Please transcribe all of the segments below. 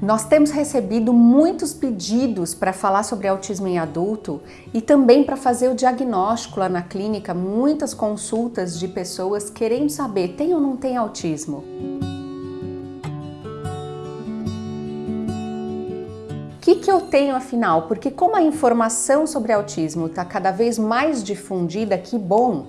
Nós temos recebido muitos pedidos para falar sobre autismo em adulto e também para fazer o diagnóstico lá na clínica, muitas consultas de pessoas querendo saber tem ou não tem autismo. O que, que eu tenho afinal? Porque como a informação sobre autismo está cada vez mais difundida, que bom!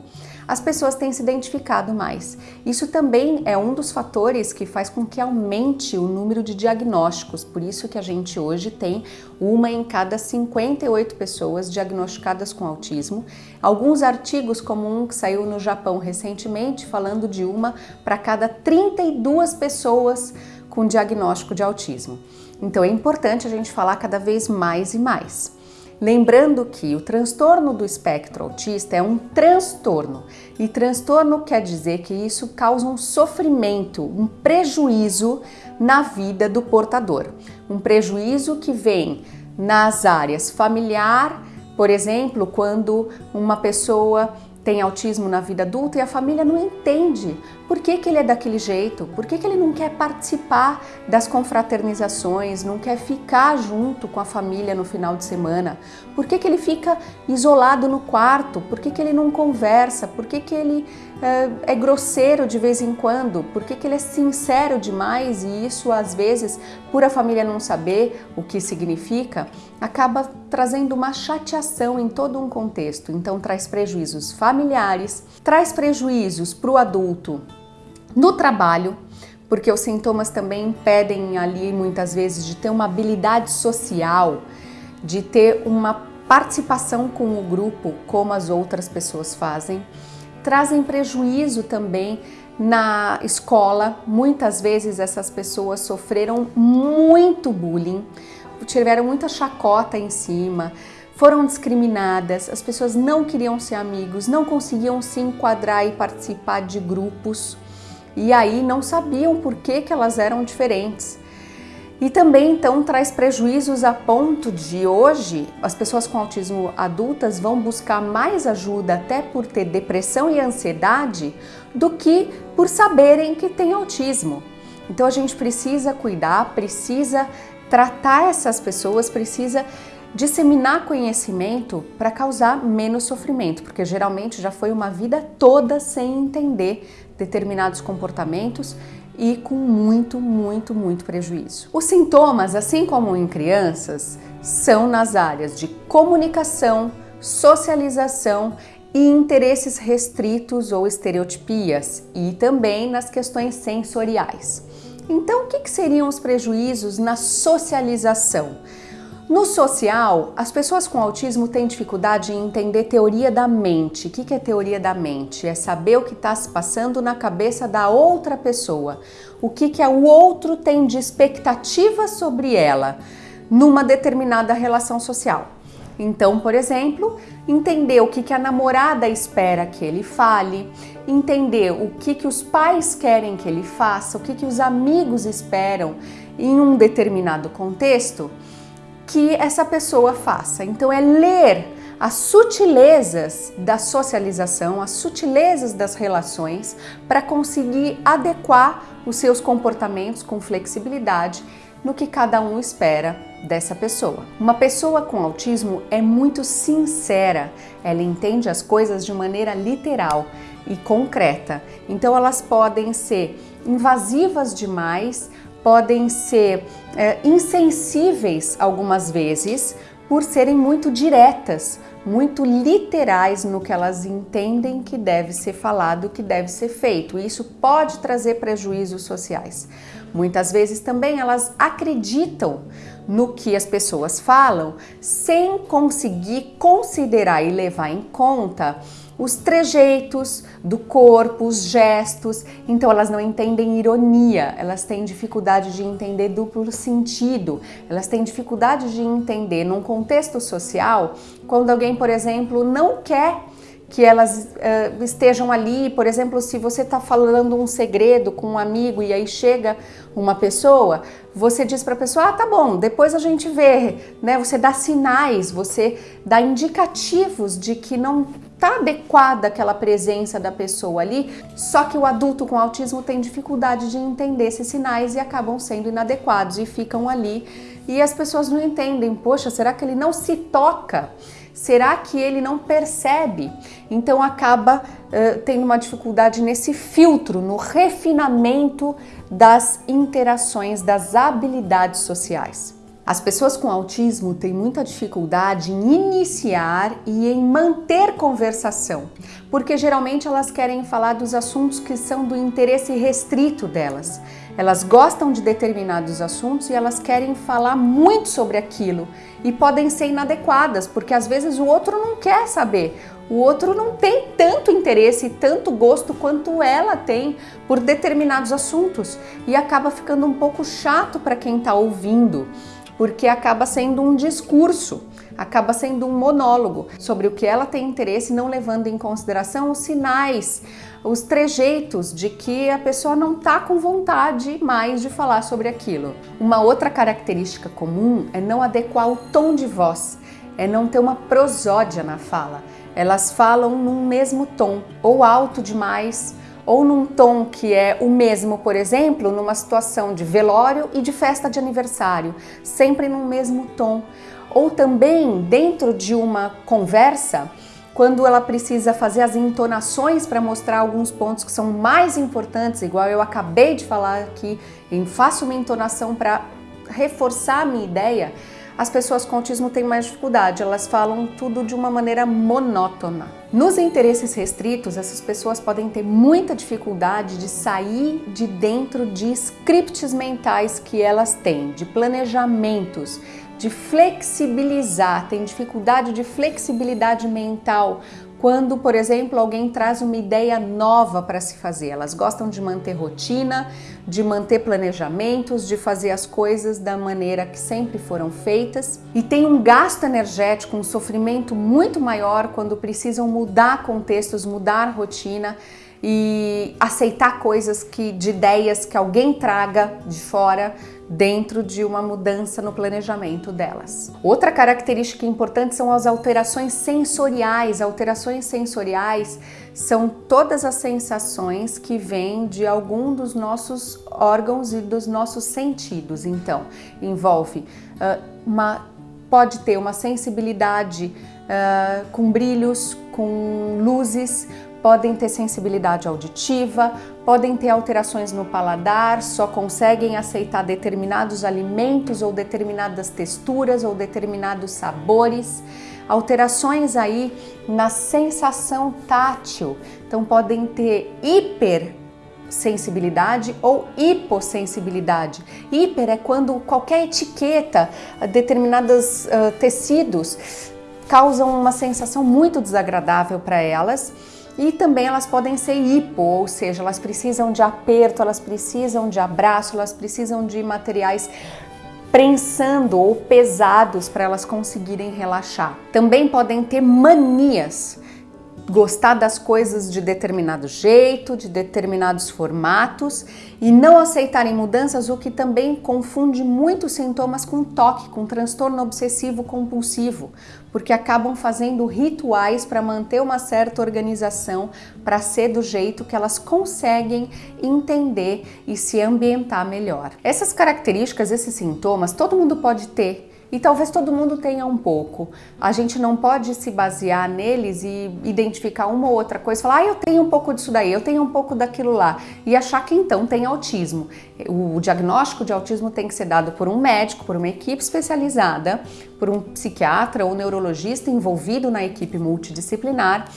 As pessoas têm se identificado mais. Isso também é um dos fatores que faz com que aumente o número de diagnósticos, por isso que a gente hoje tem uma em cada 58 pessoas diagnosticadas com autismo. Alguns artigos, como um que saiu no Japão recentemente, falando de uma para cada 32 pessoas com diagnóstico de autismo. Então é importante a gente falar cada vez mais e mais. Lembrando que o transtorno do espectro autista é um transtorno e transtorno quer dizer que isso causa um sofrimento, um prejuízo na vida do portador. Um prejuízo que vem nas áreas familiar, por exemplo, quando uma pessoa tem autismo na vida adulta e a família não entende por que, que ele é daquele jeito, por que, que ele não quer participar das confraternizações, não quer ficar junto com a família no final de semana, por que, que ele fica isolado no quarto, por que, que ele não conversa, por que, que ele é, é grosseiro de vez em quando, por que, que ele é sincero demais e isso às vezes, por a família não saber o que significa, acaba trazendo uma chateação em todo um contexto, então traz prejuízos familiares, traz prejuízos para o adulto no trabalho, porque os sintomas também impedem ali muitas vezes de ter uma habilidade social, de ter uma participação com o grupo como as outras pessoas fazem, trazem prejuízo também na escola. Muitas vezes essas pessoas sofreram muito bullying, tiveram muita chacota em cima, foram discriminadas, as pessoas não queriam ser amigos, não conseguiam se enquadrar e participar de grupos e aí não sabiam por que, que elas eram diferentes. E também então traz prejuízos a ponto de hoje as pessoas com autismo adultas vão buscar mais ajuda até por ter depressão e ansiedade do que por saberem que tem autismo. Então a gente precisa cuidar, precisa tratar essas pessoas, precisa disseminar conhecimento para causar menos sofrimento, porque geralmente já foi uma vida toda sem entender determinados comportamentos e com muito, muito, muito prejuízo. Os sintomas, assim como em crianças, são nas áreas de comunicação, socialização e interesses restritos ou estereotipias e também nas questões sensoriais. Então, o que, que seriam os prejuízos na socialização? No social, as pessoas com autismo têm dificuldade em entender teoria da mente. O que é teoria da mente? É saber o que está se passando na cabeça da outra pessoa. O que, que o outro tem de expectativa sobre ela numa determinada relação social. Então, por exemplo, entender o que, que a namorada espera que ele fale, entender o que, que os pais querem que ele faça, o que, que os amigos esperam em um determinado contexto que essa pessoa faça. Então é ler as sutilezas da socialização, as sutilezas das relações para conseguir adequar os seus comportamentos com flexibilidade no que cada um espera dessa pessoa. Uma pessoa com autismo é muito sincera, ela entende as coisas de maneira literal e concreta. Então elas podem ser invasivas demais podem ser é, insensíveis algumas vezes por serem muito diretas, muito literais no que elas entendem que deve ser falado, que deve ser feito. Isso pode trazer prejuízos sociais. Muitas vezes também elas acreditam no que as pessoas falam sem conseguir considerar e levar em conta os trejeitos do corpo, os gestos, então elas não entendem ironia, elas têm dificuldade de entender duplo sentido, elas têm dificuldade de entender num contexto social quando alguém, por exemplo, não quer que elas uh, estejam ali, por exemplo, se você está falando um segredo com um amigo e aí chega uma pessoa, você diz para a pessoa, ah, tá bom, depois a gente vê, né? Você dá sinais, você dá indicativos de que não tá adequada aquela presença da pessoa ali, só que o adulto com autismo tem dificuldade de entender esses sinais e acabam sendo inadequados e ficam ali e as pessoas não entendem, poxa, será que ele não se toca? Será que ele não percebe? Então acaba uh, tendo uma dificuldade nesse filtro, no refinamento das interações, das habilidades sociais. As pessoas com autismo têm muita dificuldade em iniciar e em manter conversação, porque geralmente elas querem falar dos assuntos que são do interesse restrito delas. Elas gostam de determinados assuntos e elas querem falar muito sobre aquilo e podem ser inadequadas, porque às vezes o outro não quer saber. O outro não tem tanto interesse e tanto gosto quanto ela tem por determinados assuntos e acaba ficando um pouco chato para quem está ouvindo porque acaba sendo um discurso, acaba sendo um monólogo sobre o que ela tem interesse, não levando em consideração os sinais, os trejeitos de que a pessoa não está com vontade mais de falar sobre aquilo. Uma outra característica comum é não adequar o tom de voz, é não ter uma prosódia na fala. Elas falam num mesmo tom, ou alto demais, ou num tom que é o mesmo, por exemplo, numa situação de velório e de festa de aniversário, sempre no mesmo tom. Ou também dentro de uma conversa, quando ela precisa fazer as entonações para mostrar alguns pontos que são mais importantes, igual eu acabei de falar aqui, em faço uma entonação para reforçar a minha ideia, as pessoas com autismo têm mais dificuldade, elas falam tudo de uma maneira monótona. Nos interesses restritos, essas pessoas podem ter muita dificuldade de sair de dentro de scripts mentais que elas têm, de planejamentos, de flexibilizar, tem dificuldade de flexibilidade mental, quando, por exemplo, alguém traz uma ideia nova para se fazer. Elas gostam de manter rotina, de manter planejamentos, de fazer as coisas da maneira que sempre foram feitas e tem um gasto energético, um sofrimento muito maior quando precisam mudar contextos, mudar rotina e aceitar coisas que de ideias que alguém traga de fora dentro de uma mudança no planejamento delas. Outra característica importante são as alterações sensoriais. Alterações sensoriais são todas as sensações que vêm de algum dos nossos órgãos e dos nossos sentidos. Então, envolve uh, uma pode ter uma sensibilidade uh, com brilhos, com luzes, podem ter sensibilidade auditiva, podem ter alterações no paladar, só conseguem aceitar determinados alimentos ou determinadas texturas ou determinados sabores, alterações aí na sensação tátil. Então podem ter hiper sensibilidade ou hipossensibilidade. Hiper é quando qualquer etiqueta, determinados uh, tecidos causam uma sensação muito desagradável para elas e também elas podem ser hipo, ou seja, elas precisam de aperto, elas precisam de abraço, elas precisam de materiais prensando ou pesados para elas conseguirem relaxar. Também podem ter manias, gostar das coisas de determinado jeito, de determinados formatos e não aceitarem mudanças, o que também confunde muitos sintomas com toque, com transtorno obsessivo compulsivo, porque acabam fazendo rituais para manter uma certa organização, para ser do jeito que elas conseguem entender e se ambientar melhor. Essas características, esses sintomas, todo mundo pode ter e talvez todo mundo tenha um pouco. A gente não pode se basear neles e identificar uma ou outra coisa, falar, ah, eu tenho um pouco disso daí, eu tenho um pouco daquilo lá, e achar que então tem autismo. O diagnóstico de autismo tem que ser dado por um médico, por uma equipe especializada, por um psiquiatra ou neurologista envolvido na equipe multidisciplinar.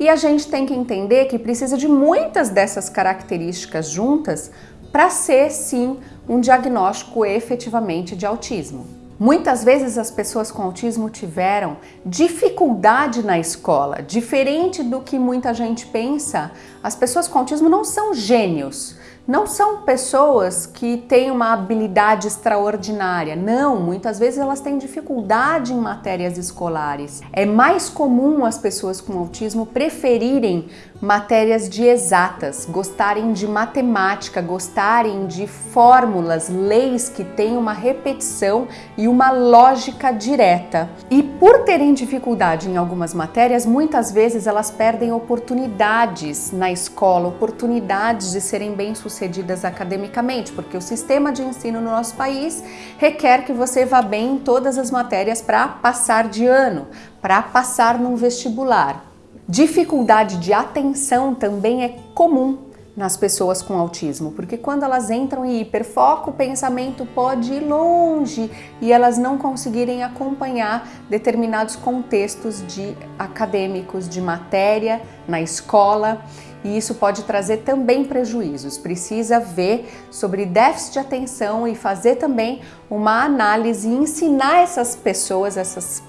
E a gente tem que entender que precisa de muitas dessas características juntas para ser sim um diagnóstico efetivamente de autismo. Muitas vezes as pessoas com autismo tiveram dificuldade na escola, diferente do que muita gente pensa. As pessoas com autismo não são gênios, não são pessoas que têm uma habilidade extraordinária. Não, muitas vezes elas têm dificuldade em matérias escolares. É mais comum as pessoas com autismo preferirem matérias de exatas, gostarem de matemática, gostarem de fórmulas, leis que têm uma repetição e uma lógica direta. E por terem dificuldade em algumas matérias, muitas vezes elas perdem oportunidades na escola, oportunidades de serem bem-sucedidas academicamente, porque o sistema de ensino no nosso país requer que você vá bem em todas as matérias para passar de ano, para passar num vestibular. Dificuldade de atenção também é comum nas pessoas com autismo, porque quando elas entram em hiperfoco, o pensamento pode ir longe e elas não conseguirem acompanhar determinados contextos de acadêmicos, de matéria na escola, e isso pode trazer também prejuízos. Precisa ver sobre déficit de atenção e fazer também uma análise e ensinar essas pessoas, essas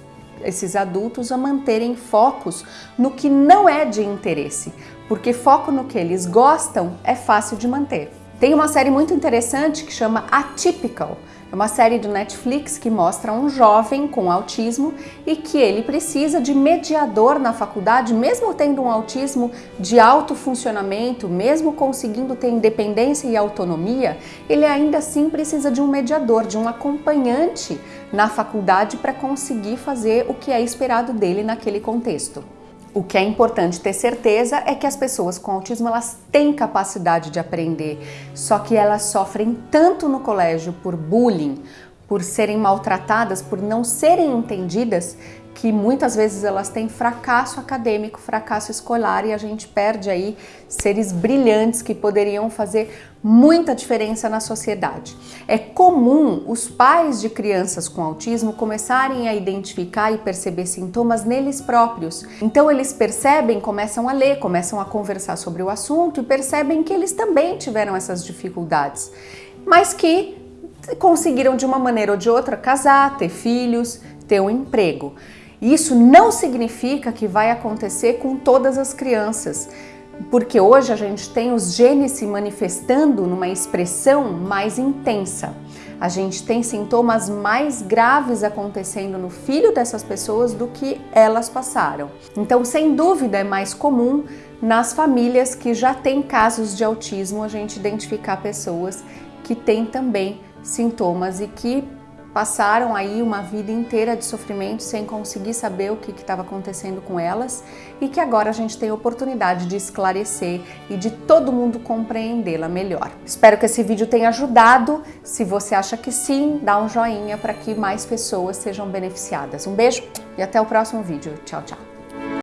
esses adultos a manterem focos no que não é de interesse, porque foco no que eles gostam é fácil de manter. Tem uma série muito interessante que chama Atypical, é uma série do Netflix que mostra um jovem com autismo e que ele precisa de mediador na faculdade, mesmo tendo um autismo de alto funcionamento, mesmo conseguindo ter independência e autonomia, ele ainda assim precisa de um mediador, de um acompanhante na faculdade para conseguir fazer o que é esperado dele naquele contexto. O que é importante ter certeza é que as pessoas com autismo elas têm capacidade de aprender, só que elas sofrem tanto no colégio por bullying, por serem maltratadas, por não serem entendidas, que muitas vezes elas têm fracasso acadêmico, fracasso escolar e a gente perde aí seres brilhantes que poderiam fazer muita diferença na sociedade. É comum os pais de crianças com autismo começarem a identificar e perceber sintomas neles próprios. Então eles percebem, começam a ler, começam a conversar sobre o assunto e percebem que eles também tiveram essas dificuldades, mas que conseguiram de uma maneira ou de outra casar, ter filhos, ter um emprego. Isso não significa que vai acontecer com todas as crianças, porque hoje a gente tem os genes se manifestando numa expressão mais intensa. A gente tem sintomas mais graves acontecendo no filho dessas pessoas do que elas passaram. Então, sem dúvida, é mais comum nas famílias que já têm casos de autismo a gente identificar pessoas que têm também sintomas e que passaram aí uma vida inteira de sofrimento sem conseguir saber o que estava acontecendo com elas e que agora a gente tem a oportunidade de esclarecer e de todo mundo compreendê-la melhor. Espero que esse vídeo tenha ajudado. Se você acha que sim, dá um joinha para que mais pessoas sejam beneficiadas. Um beijo e até o próximo vídeo. Tchau, tchau.